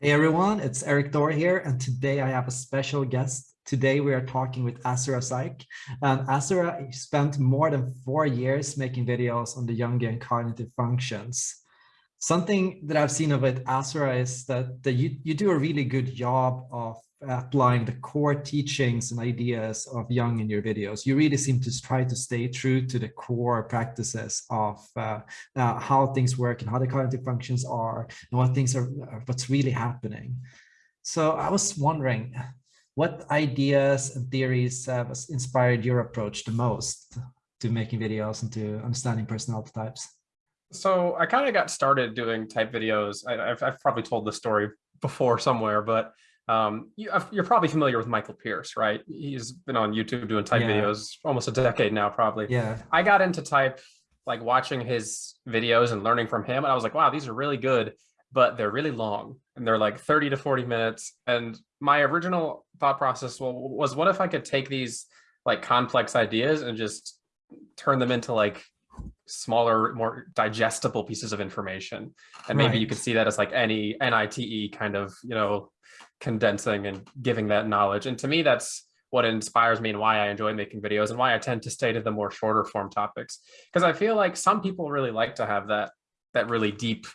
Hey everyone, it's Erik Thor here, and today I have a special guest. Today we are talking with Asura Psych, and Asura spent more than four years making videos on the Jungian cognitive functions. Something that I've seen of it, Asura, is that, that you, you do a really good job of applying the core teachings and ideas of Jung in your videos. You really seem to try to stay true to the core practices of uh, uh, how things work and how the cognitive functions are and what things are, what's really happening. So I was wondering, what ideas and theories have inspired your approach the most to making videos and to understanding personality types? So I kind of got started doing type videos. I, have probably told this story before somewhere, but um, you, are probably familiar with Michael Pierce, right? He's been on YouTube doing type yeah. videos almost a decade now, probably. Yeah. I got into type like watching his videos and learning from him. And I was like, wow, these are really good, but they're really long and they're like 30 to 40 minutes. And my original thought process was, what if I could take these like complex ideas and just turn them into like smaller, more digestible pieces of information. And maybe right. you could see that as like any NITE kind of, you know, condensing and giving that knowledge. And to me, that's what inspires me and why I enjoy making videos and why I tend to stay to the more shorter form topics. Because I feel like some people really like to have that that really deep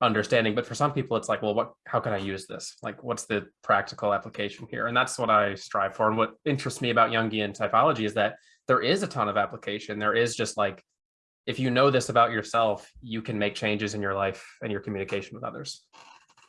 understanding, but for some people it's like, well, what how can I use this? Like what's the practical application here? And that's what I strive for. And what interests me about Jungian typology is that there is a ton of application. There is just like if you know this about yourself, you can make changes in your life and your communication with others.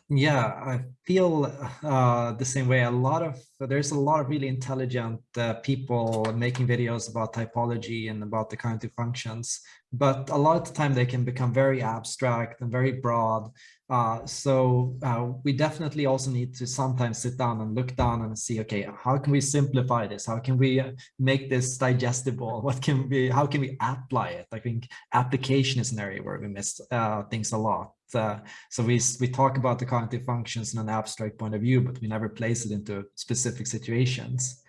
Yeah, I feel uh, the same way. A lot of there's a lot of really intelligent uh, people making videos about typology and about the cognitive functions, but a lot of the time they can become very abstract and very broad. Uh, so uh, we definitely also need to sometimes sit down and look down and see, okay, how can we simplify this? How can we make this digestible? What can we, how can we apply it? I think application is an area where we miss uh, things a lot. Uh, so we, we talk about the cognitive functions in an abstract point of view, but we never place it into specific situations.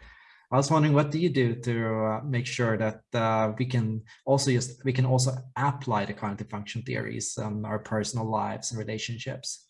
I was wondering, what do you do to uh, make sure that uh, we can also just we can also apply the cognitive function theories on our personal lives and relationships?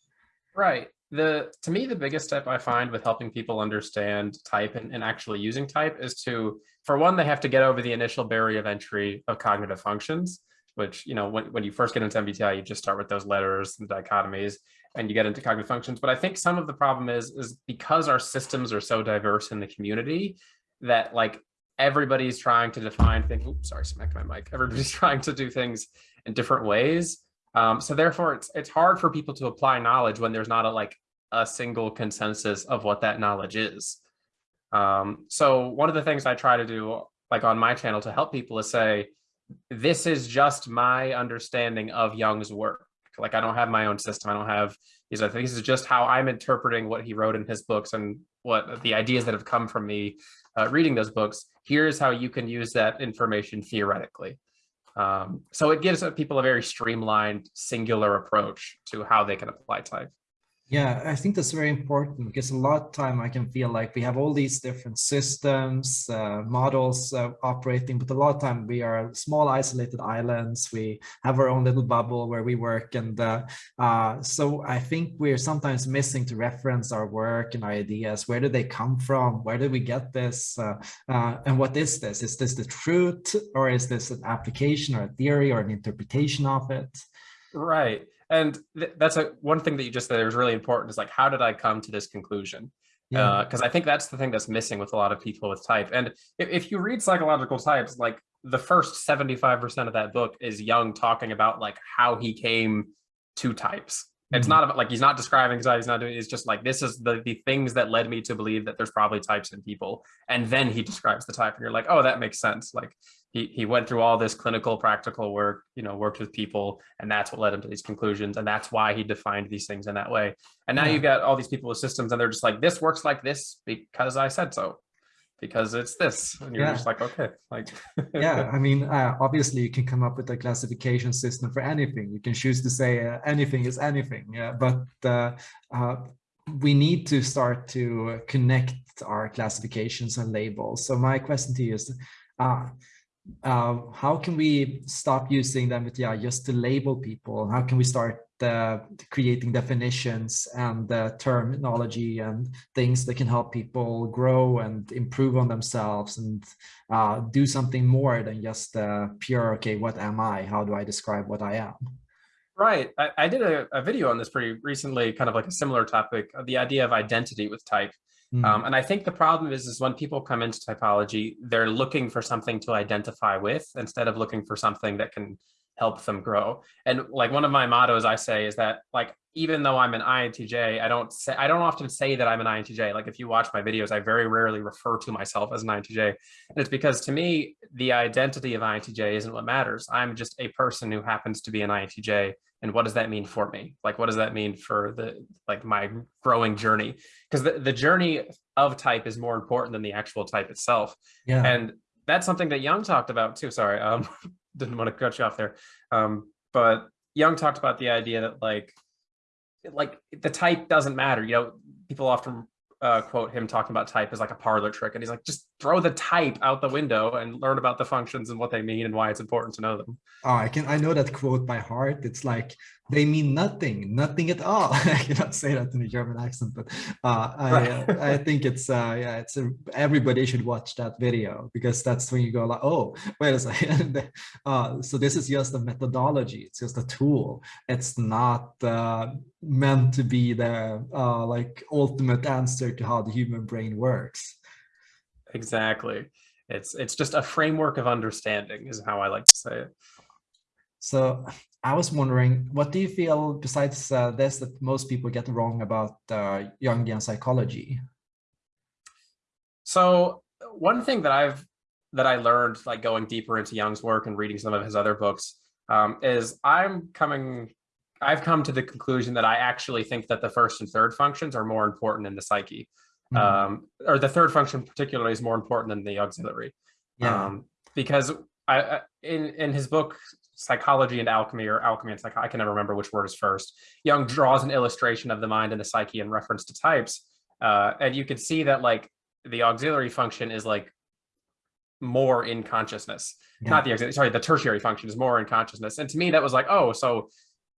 Right. The to me, the biggest step I find with helping people understand type and, and actually using type is to, for one, they have to get over the initial barrier of entry of cognitive functions, which, you know, when, when you first get into MBTI, you just start with those letters and dichotomies and you get into cognitive functions. But I think some of the problem is, is because our systems are so diverse in the community, that like everybody's trying to define things. Oops, sorry, smacked my mic. Everybody's trying to do things in different ways. Um, so therefore, it's it's hard for people to apply knowledge when there's not a like a single consensus of what that knowledge is. Um, so one of the things I try to do, like on my channel, to help people is say, this is just my understanding of Jung's work. Like I don't have my own system. I don't have these. I think this is just how I'm interpreting what he wrote in his books and what the ideas that have come from me uh, reading those books, here's how you can use that information theoretically. Um, so it gives people a very streamlined, singular approach to how they can apply type. Yeah, I think that's very important because a lot of time I can feel like we have all these different systems, uh, models uh, operating, but a lot of time we are small isolated islands. We have our own little bubble where we work. And uh, uh, so I think we're sometimes missing to reference our work and our ideas. Where do they come from? Where did we get this? Uh, uh, and what is this? Is this the truth or is this an application or a theory or an interpretation of it? Right. And th that's a one thing that you just said is really important is like, how did I come to this conclusion? Because yeah. uh, I think that's the thing that's missing with a lot of people with type. And if, if you read psychological types, like the first 75% of that book is Jung talking about like how he came to types. It's mm -hmm. not like he's not describing anxiety, he's not doing it's just like this is the the things that led me to believe that there's probably types in people. And then he describes the type and you're like, oh, that makes sense. Like he he went through all this clinical practical work, you know, worked with people, and that's what led him to these conclusions. And that's why he defined these things in that way. And now yeah. you've got all these people with systems and they're just like, this works like this because I said so because it's this and you're yeah. just like okay like yeah i mean uh, obviously you can come up with a classification system for anything you can choose to say uh, anything is anything yeah but uh, uh we need to start to connect our classifications and labels so my question to you is uh, how can we stop using them with, yeah, just to label people? How can we start uh, creating definitions and uh, terminology and things that can help people grow and improve on themselves and uh, do something more than just uh, pure, okay, what am I? How do I describe what I am? Right. I, I did a, a, video on this pretty recently, kind of like a similar topic, the idea of identity with type. Mm. Um, and I think the problem is, is when people come into typology, they're looking for something to identify with instead of looking for something that can help them grow. And like one of my mottos I say is that like, even though I'm an INTJ, I don't say, I don't often say that I'm an INTJ. Like if you watch my videos, I very rarely refer to myself as an INTJ. And it's because to me, the identity of INTJ isn't what matters. I'm just a person who happens to be an INTJ. And what does that mean for me? Like, what does that mean for the, like my growing journey? Because the, the journey of type is more important than the actual type itself. Yeah. And that's something that Jung talked about too. Sorry. Um, didn't want to cut you off there. Um, but Jung talked about the idea that like, like the type doesn't matter. You know, people often uh, quote him talking about type as like a parlor trick. And he's like, just throw the type out the window and learn about the functions and what they mean and why it's important to know them. Oh, I can, I know that quote by heart. It's like, they mean nothing, nothing at all. I cannot say that in a German accent, but uh, I, uh, I think it's, uh, yeah, it's a, everybody should watch that video because that's when you go like, oh, wait a second. uh, so this is just a methodology. It's just a tool. It's not uh, meant to be the uh, like ultimate answer to how the human brain works. Exactly. It's, it's just a framework of understanding is how I like to say it. So I was wondering, what do you feel besides uh, this that most people get wrong about uh, Jungian psychology? So one thing that I've that I learned, like going deeper into Jung's work and reading some of his other books, um, is I'm coming, I've come to the conclusion that I actually think that the first and third functions are more important in the psyche, mm -hmm. um, or the third function particularly is more important than the auxiliary. Yeah. Um, because I, in in his book psychology and alchemy or alchemy and psychology, I can never remember which word is first. Jung draws an illustration of the mind and the psyche in reference to types. Uh, and you can see that like the auxiliary function is like more in consciousness, yeah. not the auxiliary, sorry, the tertiary function is more in consciousness. And to me, that was like, oh, so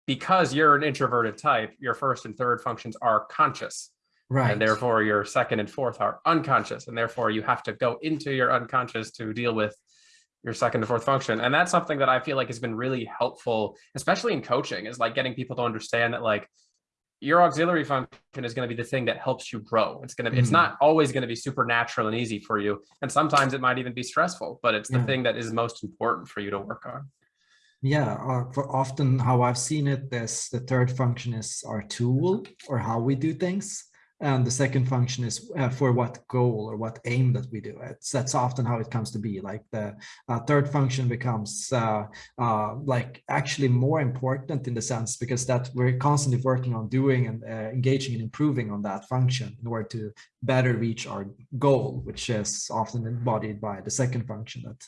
because you're an introverted type, your first and third functions are conscious. Right. And therefore your second and fourth are unconscious. And therefore you have to go into your unconscious to deal with your second to fourth function. And that's something that I feel like has been really helpful, especially in coaching, is like getting people to understand that like your auxiliary function is going to be the thing that helps you grow. It's going to, mm. it's not always going to be supernatural and easy for you. And sometimes it might even be stressful, but it's the yeah. thing that is most important for you to work on. Yeah, uh, for often how I've seen it, is the third function is our tool or how we do things and the second function is uh, for what goal or what aim that we do. It's that's often how it comes to be like the uh, third function becomes uh, uh like actually more important in the sense because that we're constantly working on doing and uh, engaging and improving on that function in order to better reach our goal which is often embodied by the second function that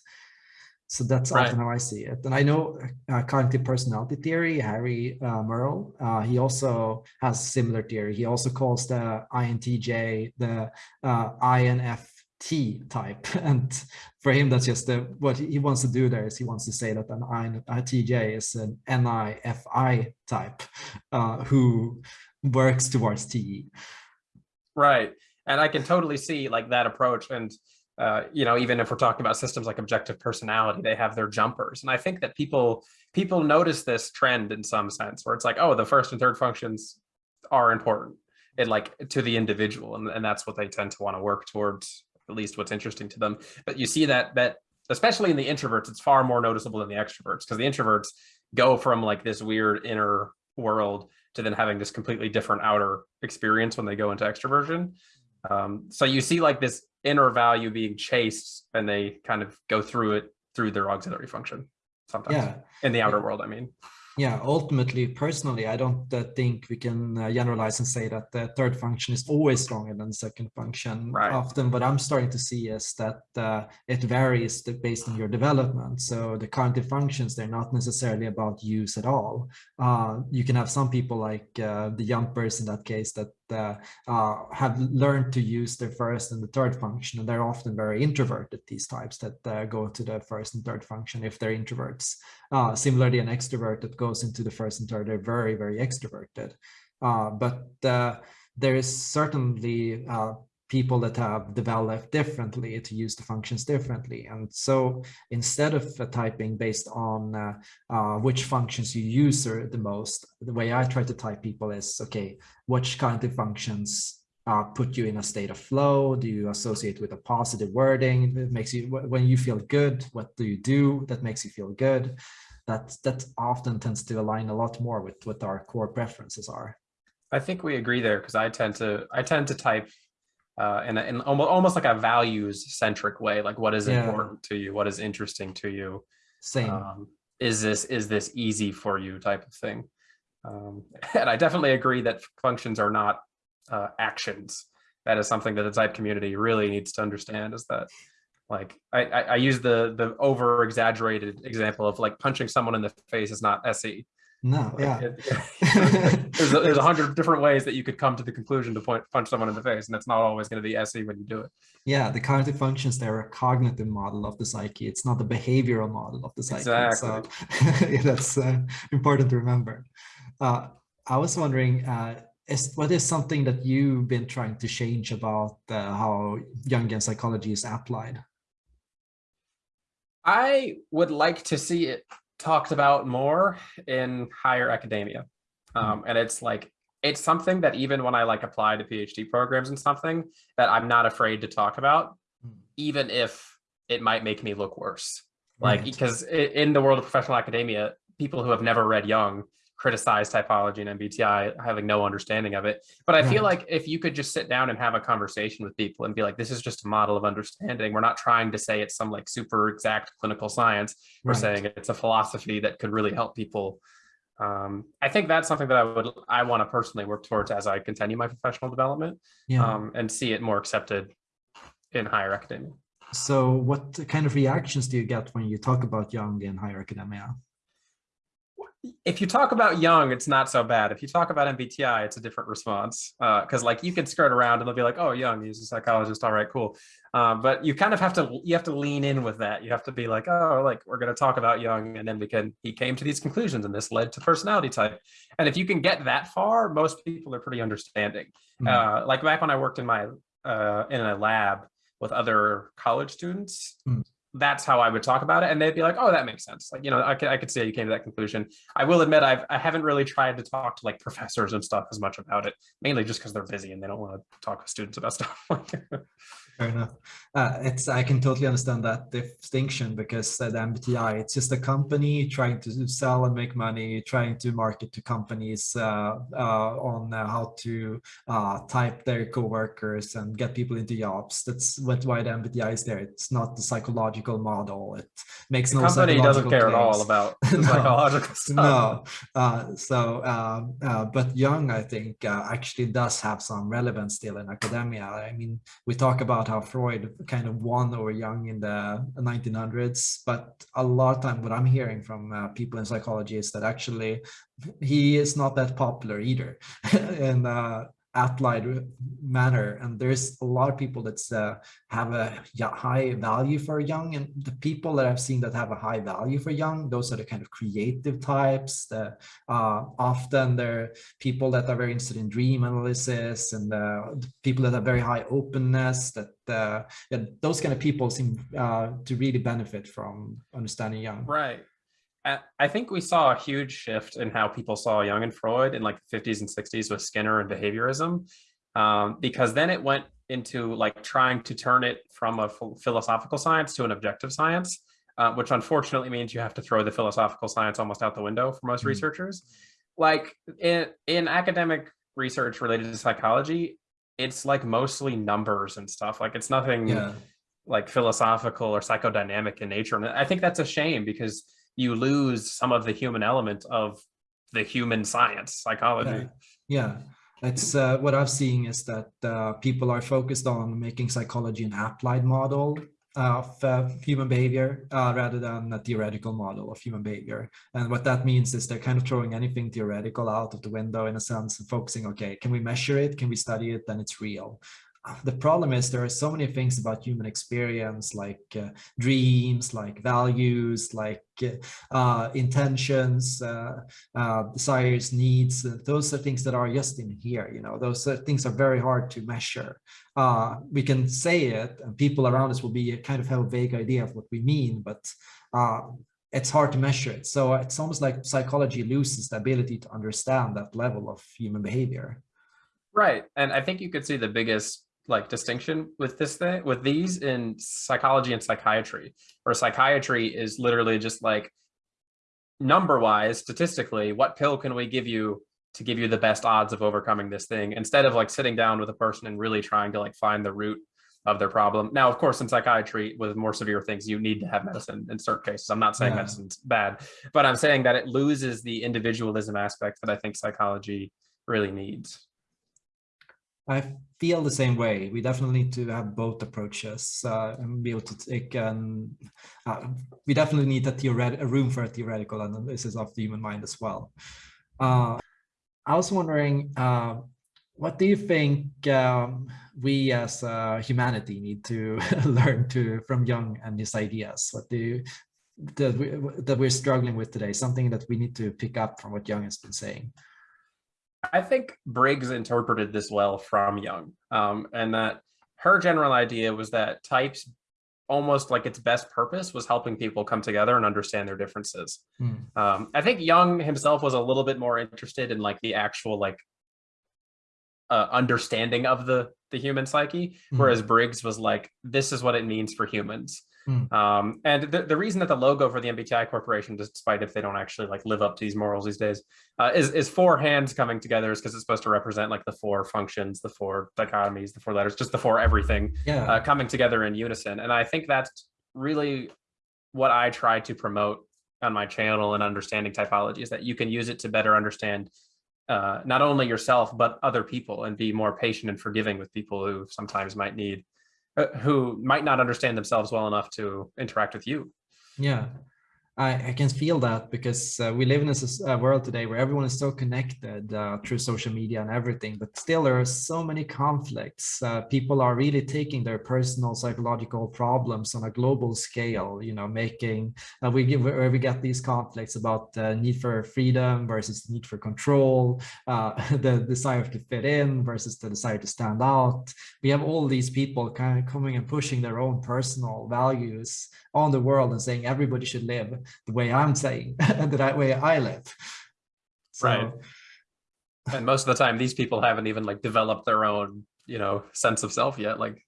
so that's right. often how I see it. And I know uh, cognitive personality theory, Harry uh, Merle, uh, he also has similar theory. He also calls the INTJ the uh, INFT type. And for him, that's just the, what he wants to do there is he wants to say that an INTJ is an NIFI type uh, who works towards TE. Right. And I can totally see like that approach. And uh, you know, even if we're talking about systems like objective personality, they have their jumpers. And I think that people people notice this trend in some sense where it's like, oh, the first and third functions are important and like to the individual. And, and that's what they tend to want to work towards, at least what's interesting to them. But you see that that especially in the introverts, it's far more noticeable than the extroverts because the introverts go from like this weird inner world to then having this completely different outer experience when they go into extroversion. Um, so you see like this inner value being chased and they kind of go through it through their auxiliary function sometimes yeah. in the outer yeah. world, I mean. Yeah, ultimately, personally, I don't uh, think we can uh, generalize and say that the third function is always stronger than the second function. Right. Often what I'm starting to see is that uh, it varies based on your development. So the cognitive functions, they're not necessarily about use at all. Uh, you can have some people like uh, the jumpers in that case that uh, uh, have learned to use the first and the third function, and they're often very introverted, these types that uh, go to the first and third function if they're introverts. Uh, similarly, an extrovert that goes into the first and third, they're very, very extroverted. Uh, but uh, there is certainly people that have developed differently to use the functions differently. And so instead of uh, typing based on uh, uh, which functions you use the most, the way I try to type people is, okay, which kind of functions uh, put you in a state of flow? Do you associate with a positive wording? It makes you, when you feel good, what do you do that makes you feel good? That, that often tends to align a lot more with what our core preferences are. I think we agree there because I tend to I tend to type uh, in, a, in almost, almost like a values centric way, like what is yeah. important to you, what is interesting to you. Same. Um, is this is this easy for you type of thing. Um, and I definitely agree that functions are not uh, actions. That is something that the type community really needs to understand is that like I, I, I use the the over exaggerated example of like punching someone in the face is not SE. No, yeah. there's, a, there's a hundred different ways that you could come to the conclusion to point, punch someone in the face, and it's not always going to be SE when you do it. Yeah, the cognitive functions, they're a cognitive model of the psyche. It's not the behavioral model of the psyche. Exactly. So yeah, that's uh, important to remember. Uh, I was wondering, uh, is, what is something that you've been trying to change about uh, how Jungian psychology is applied? I would like to see it talked about more in higher academia. Um, hmm. and it's like, it's something that even when I like apply to PhD programs and something that I'm not afraid to talk about, hmm. even if it might make me look worse. Like, because in the world of professional academia, people who have never read Jung criticize typology and MBTI, having no understanding of it. But I feel like if you could just sit down and have a conversation with people and be like, this is just a model of understanding. We're not trying to say it's some like super exact clinical science. We're right. saying it's a philosophy that could really help people. Um, I think that's something that I would, I want to personally work towards as I continue my professional development yeah. um, and see it more accepted in higher academia. So what kind of reactions do you get when you talk about Jung in higher academia? If you talk about Jung, it's not so bad. If you talk about MBTI, it's a different response. Because uh, like you can skirt around and they'll be like, "Oh, Jung, he's a psychologist. All right, cool." Um, but you kind of have to you have to lean in with that. You have to be like, "Oh, like we're going to talk about Jung, and then we can he came to these conclusions, and this led to personality type." And if you can get that far, most people are pretty understanding. Mm -hmm. uh, like back when I worked in my uh, in a lab with other college students. Mm -hmm that's how I would talk about it. And they'd be like, oh, that makes sense. Like, you know, I could, I could see how you came to that conclusion. I will admit, I've, I haven't really tried to talk to like professors and stuff as much about it, mainly just because they're busy and they don't want to talk with students about stuff. Fair enough. Uh, it's I can totally understand that distinction because at MBTI it's just a company trying to sell and make money, trying to market to companies uh, uh, on uh, how to uh, type their coworkers and get people into jobs. That's what why the MBTI is there. It's not the psychological model. It makes the no company doesn't care claims. at all about no, psychological stuff. No. Uh, so, um, but Jung, I think, actually does have some relevance still in academia. I mean, we talk about how Freud kind of won over Jung in the 1900s, but a lot of time what I'm hearing from uh, people in psychology is that actually he is not that popular either. and uh, applied manner. And there's a lot of people that uh, have a high value for Jung and the people that i've seen that have a high value for Jung those are the kind of creative types that uh, often they're people that are very interested in dream analysis and uh, people that have very high openness that uh, those kind of people seem uh, to really benefit from understanding Jung right I think we saw a huge shift in how people saw Jung and Freud in like the 50s and 60s with Skinner and behaviorism, um, because then it went into like trying to turn it from a philosophical science to an objective science, uh, which unfortunately means you have to throw the philosophical science almost out the window for most mm -hmm. researchers. Like in, in academic research related to psychology, it's like mostly numbers and stuff. Like it's nothing yeah. like philosophical or psychodynamic in nature. And I think that's a shame because you lose some of the human element of the human science psychology yeah, yeah. it's uh, what i've seen is that uh, people are focused on making psychology an applied model of uh, human behavior uh, rather than a theoretical model of human behavior. And what that means is they're kind of throwing anything theoretical out of the window in a sense and focusing, okay, can we measure it? Can we study it? Then it's real the problem is there are so many things about human experience like uh, dreams like values like uh, intentions uh, uh desires needs. Those are things that are just in here you know? Those things are very hard to measure. Uh, we can say it and people around us will be kind of have a vague idea of what we mean but uh, it's hard to measure it. So it's almost like psychology loses the ability to understand that level of human behavior. Right. And I think you could see the biggest like distinction with this thing with these in psychology and psychiatry where psychiatry is literally just like number wise statistically what pill can we give you to give you the best odds of overcoming this thing instead of like sitting down with a person and really trying to like find the root of their problem? Now of course in psychiatry with more severe things you need to have medicine in certain cases. I'm not saying yeah. medicine's bad but i'm saying that it loses the individualism aspect that i think psychology really needs I feel the same way. We definitely need to have both approaches uh, and be able to take. Um, uh, we definitely need a, a room for a theoretical analysis of the human mind as well. Uh, I was wondering, uh, what do you think um, we as humanity need to learn to from Jung and his ideas? What do you, that, we, that we're struggling with today? Something that we need to pick up from what Jung has been saying. I think Briggs interpreted this well from Jung, um, and that her general idea was that types almost like its best purpose was helping people come together and understand their differences. Hmm. Um, I think Jung himself was a little bit more interested in like the actual like uh, understanding of the the human psyche, hmm. whereas Briggs was like, this is what it means for humans. Mm. Um, and the, the reason that the logo for the MBTI Corporation, despite if they don't actually like live up to these morals these days, uh, is, is four hands coming together is because it's supposed to represent like the four functions, the four dichotomies, the four letters, just the four everything yeah. uh, coming together in unison. And I think that's really what I try to promote on my channel and understanding typology is that you can use it to better understand uh, not only yourself, but other people and be more patient and forgiving with people who sometimes might need Uh, who might not understand themselves well enough to interact with you. Yeah, I, I can feel that because uh, we live in a, a, world today where everyone is so connected uh, through social media and everything, but still there are so many conflicts. Uh, people are really taking their personal psychological problems on a global scale, you know, making, uh, we give, we get these conflicts about the need for freedom versus the need for control, uh, the desire to fit in versus the desire to stand out. We have all these people kind of coming and pushing their own personal values on the world and saying everybody should live the way I'm saying, the way I live. So, right. And most of the time, these people haven't even like developed their own, you know, sense of self yet. Like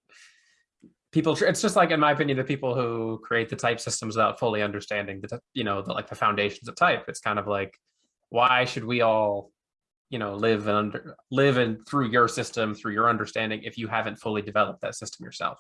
people, it's just like, in my opinion, the people who create the type systems without fully understanding the, you know, the, like the foundations of type. It's kind of like, why should we all you know live and under live and through your system through your understanding if you haven't fully developed that system yourself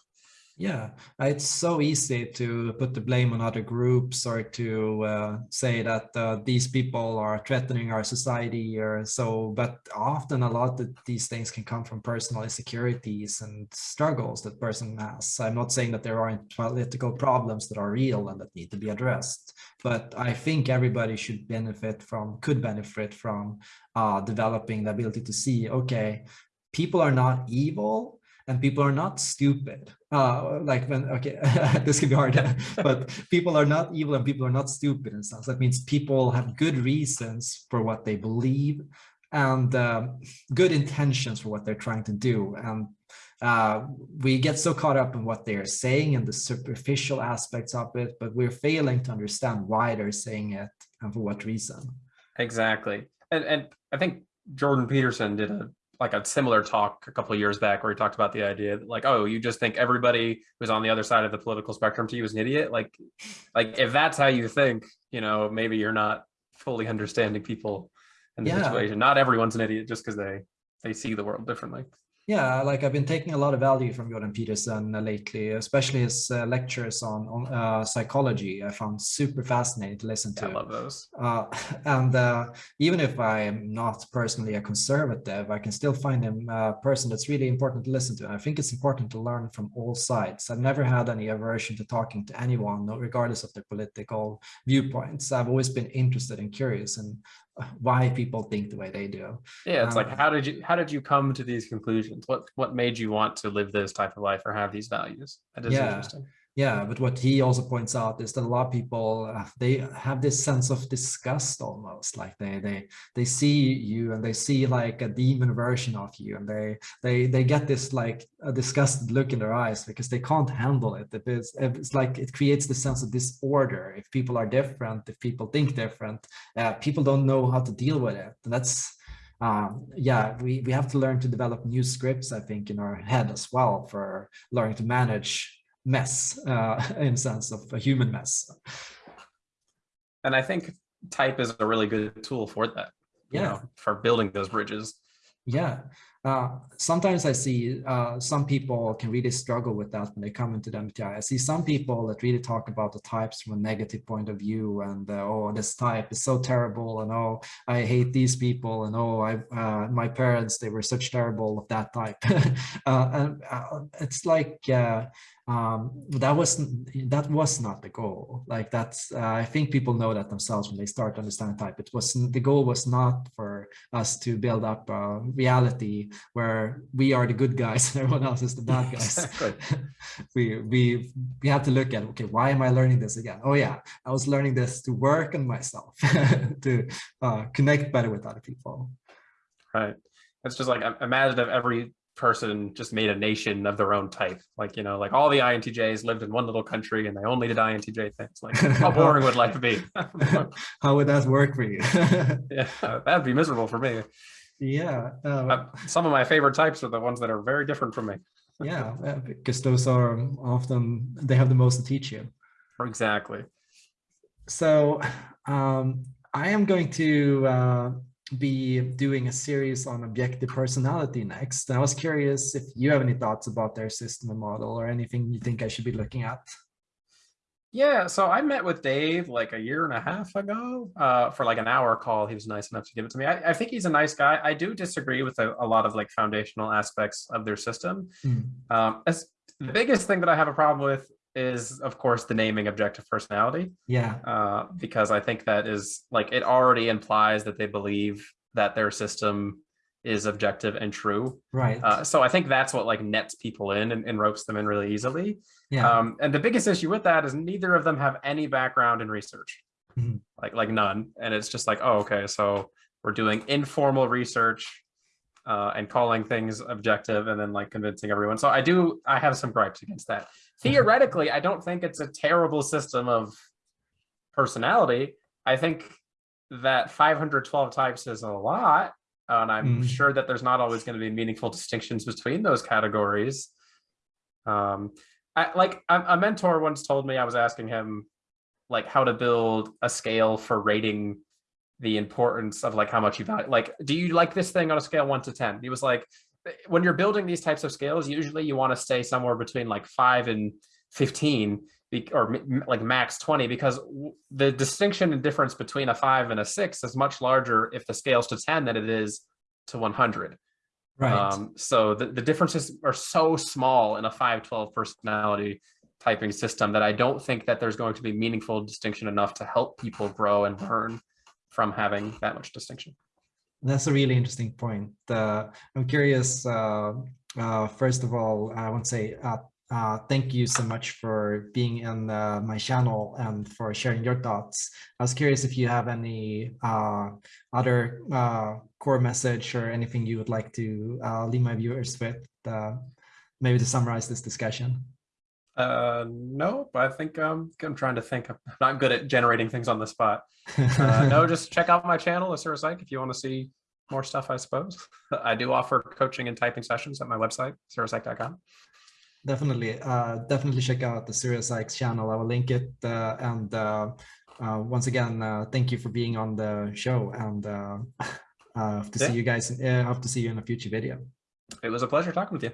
yeah, it's so easy to put the blame on other groups or to uh, say that uh, these people are threatening our society or so, but often a lot of these things can come from personal insecurities and struggles that person has. I'm not saying that there aren't political problems that are real and that need to be addressed, but I think everybody should benefit from, could benefit from uh, developing the ability to see, okay, people are not evil, and people are not stupid. Uh like when okay this can be hard but people are not evil and people are not stupid and stuff. That means people have good reasons for what they believe and uh, good intentions for what they're trying to do. And uh, we get so caught up in what they're saying and the superficial aspects of it but we're failing to understand why they're saying it and for what reason. Exactly. And and i think jordan peterson did a like a similar talk a couple of years back where he talked about the idea that like, oh, you just think everybody who's on the other side of the political spectrum to you is an idiot. Like, like if that's how you think, you know, maybe you're not fully understanding people in the yeah. situation. Not everyone's an idiot just because they they see the world differently. Yeah, like I've been taking a lot of value from Jordan Peterson uh, lately, especially his uh, lectures on, on uh, psychology. I found super fascinating to listen to. Yeah, I love those. Uh, and uh, even if I am not personally a conservative, I can still find him a person that's really important to listen to. And I think it's important to learn from all sides. I've never had any aversion to talking to anyone, regardless of their political viewpoints. I've always been interested and curious and why people think the way they do. Yeah, it's Um, like how did you how did you come to these conclusions? What what made you want to live this type of life or have these values? That is Yeah. interesting. Yeah, but what he also points out is that a lot of people uh, they have this sense of disgust almost, like they they they see you and they see like a demon version of you, and they they they get this like a disgusted look in their eyes because they can't handle it. If it's, if it's like it creates the sense of disorder. If people are different, if people think different, uh, people don't know how to deal with it. And that's um, yeah, we, we have to learn to develop new scripts, I think, in our head as well for learning to manage mess uh, in sense of a human mess. And I think type is a really good tool for that. you Yeah. know, for building those bridges. Yeah. Uh, sometimes I see uh, some people can really struggle with that when they come into the MBTI. I see some people that really talk about the types from a negative point of view and uh, oh, this type is so terrible and oh, I hate these people and oh, I uh, my parents they were such terrible of that type. uh, and uh, it's like uh, um, that was that was not the goal. Like that's uh, I think people know that themselves when they start understanding type. It was the goal was not for us to build up a reality where we are the good guys and everyone else is the bad guys. Exactly. we we we have to look at okay, why am I learning this again? Oh yeah, I was learning this to work on myself to uh, connect better with other people. Right. It's just like im- imagine if every person just made a nation of their own type. Like, you know, like all the INTJs lived in one little country and they only did INTJ things. Like how boring would life be? How would that work for you? yeah, that'd be miserable for me. yeah, uh, Uh, some of my favorite types are the ones that are very different from me. yeah, because those are often they have the most to teach you. Exactly. So um, I am going to uh, be doing a series on objective personality next. And I was curious if you have any thoughts about their system and model or anything you think I should be looking at. Yeah, so I met with Dave like a year and a half ago uh, for like an hour call. He was nice enough to give it to me. I, I think he's a nice guy. I do disagree with a, a lot of like foundational aspects of their system. Mm, Um, as, the biggest thing that I have a problem with is, of course, the naming objective personality, Yeah, uh, because I think that is like it already implies that they believe that their system is objective and true. right. Uh, so I think that's what like nets people in and, and ropes them in really easily. yeah, Um, and the biggest issue with that is neither of them have any background in research, Mhm. like like none. And it's just like, oh, okay, so we're doing informal research uh, and calling things objective and then like convincing everyone. So I do, I have some gripes against that. Theoretically, I don't think it's a terrible system of personality. I think that 512 types is a lot. And I'm Mm. sure that there's not always going to be meaningful distinctions between those categories. Um, I, like a, a mentor once told me, I was asking him like how to build a scale for rating the importance of like how much you value. Like, do you like this thing on a scale one to 10? He was like, when you're building these types of scales, usually you want to stay somewhere between like five and 15 or like max 20 because the distinction and difference between a five and a six is much larger if the scale's to 10 than it is to 100. right. Um, so the, the differences are so small in a 512 personality typing system that I don't think that there's going to be meaningful distinction enough to help people grow and learn from having that much distinction. That's a really interesting point. Uh, I'm curious, uh, uh, first of all, I want to say uh, uh, thank you so much for being in uh, my channel and for sharing your thoughts. I was curious if you have any other core message or anything you would like to leave my viewers with, maybe to summarize this discussion. Uh, no, I think um, I'm trying to think. I'm not good at generating things on the spot. Uh, no, just check out my channel, Asura Psych, if you want to see more stuff, I suppose. I do offer coaching and typing sessions at my website, surapsych.com. definitely uh definitely check out the Asura Psych channel i will link it uh, and uh, uh once again uh thank you for being on the show and uh uh hope to Yeah. see you guys uh, hope to see you in a future video It was a pleasure talking with you.